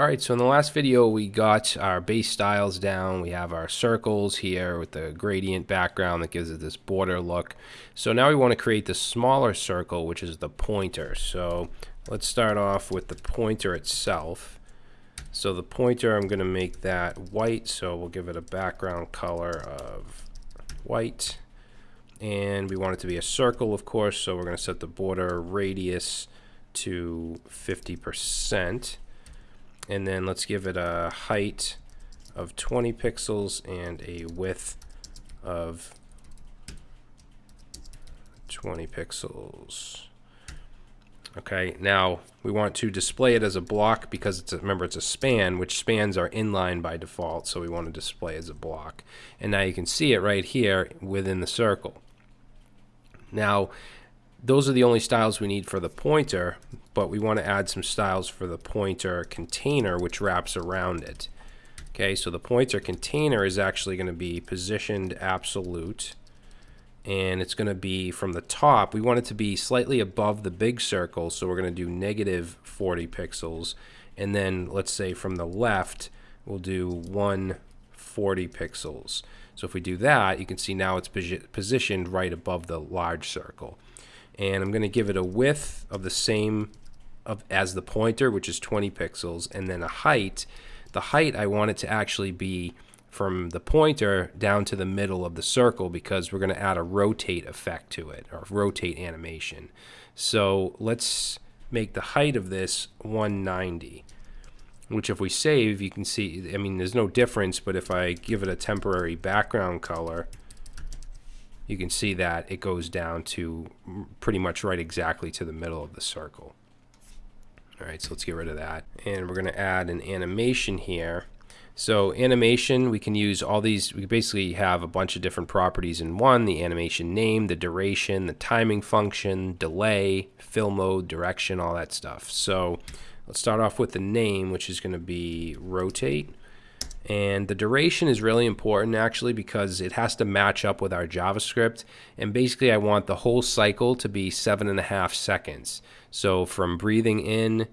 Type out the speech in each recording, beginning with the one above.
Alright, so in the last video we got our base styles down. We have our circles here with the gradient background that gives it this border look. So now we want to create the smaller circle, which is the pointer. So let's start off with the pointer itself. So the pointer, I'm going to make that white, so we'll give it a background color of white. And we want it to be a circle, of course, so we're going to set the border radius to 50% and then let's give it a height of 20 pixels and a width of 20 pixels. Okay, now we want to display it as a block because it's a, remember it's a span, which spans are inline by default, so we want to display as a block. And now you can see it right here within the circle. Now, those are the only styles we need for the pointer, but we want to add some styles for the pointer container, which wraps around it. Okay, so the pointer container is actually going to be positioned absolute, and it's going to be from the top. We want it to be slightly above the big circle, so we're going to do negative 40 pixels, and then let's say from the left, we'll do 140 pixels. So if we do that, you can see now it's positioned right above the large circle and I'm going to give it a width of the same of as the pointer which is 20 pixels and then a height the height I want it to actually be from the pointer down to the middle of the circle because we're going to add a rotate effect to it or rotate animation so let's make the height of this 190 which if we save you can see I mean there's no difference but if I give it a temporary background color you can see that it goes down to pretty much right exactly to the middle of the circle. All right, so let's get rid of that. And we're going to add an animation here. So animation, we can use all these, we basically have a bunch of different properties in one, the animation name, the duration, the timing function, delay, fill mode, direction, all that stuff. So let's start off with the name, which is going to be rotate. And the duration is really important actually because it has to match up with our JavaScript. And basically I want the whole cycle to be seven and a half seconds. So from breathing in,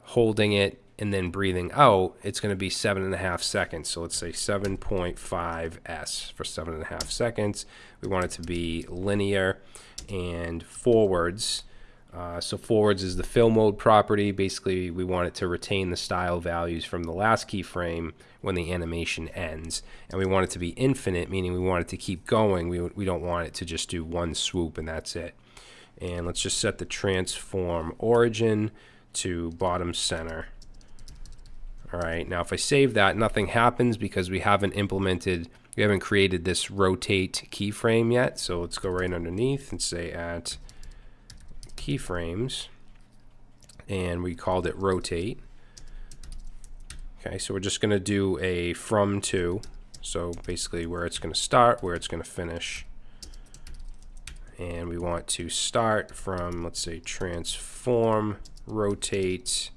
holding it, and then breathing out, it's going to be seven and a half seconds. So let's say 7.5 S for seven and a half seconds. We want it to be linear and forwards uh, so forwards is the fill mode property. Basically, we want it to retain the style values from the last keyframe when the animation ends. And we want it to be infinite, meaning we want it to keep going. We, we don't want it to just do one swoop and that's it. And let's just set the transform origin to bottom center. All right, now if I save that, nothing happens because we haven't implemented, we haven't created this rotate keyframe yet. So let's go right underneath and say at keyframes and we called it rotate. Okay, so we're just going to do a from to, so basically where it's going to start, where it's going to finish. And we want to start from, let's say, transform, rotate,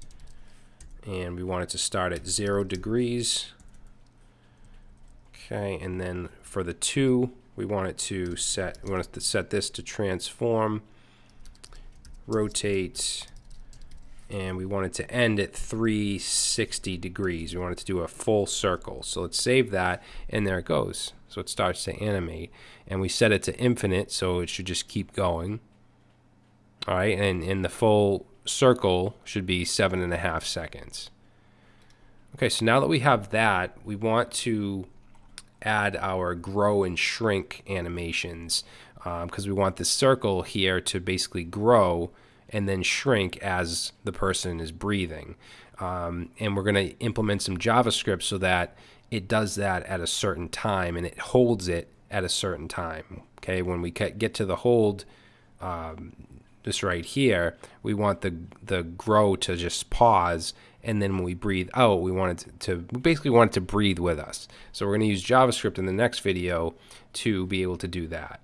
and we want it to start at zero degrees. Okay, and then for the to, we want it to set, we want to set this to transform, rotate, and we want it to end at 360 degrees. We want it to do a full circle. So let's save that, and there it goes. So it starts to animate, and we set it to infinite, so it should just keep going. All right, and, and the full circle should be seven and a half seconds. Okay, so now that we have that, we want to add our grow and shrink animations because um, we want this circle here to basically grow and then shrink as the person is breathing. Um, and we're going to implement some JavaScript so that it does that at a certain time and it holds it at a certain time. Okay, when we get to the hold, um, this right here, we want the the grow to just pause, and then when we breathe out, we want it to, to we basically want it to breathe with us. So we're going to use JavaScript in the next video to be able to do that.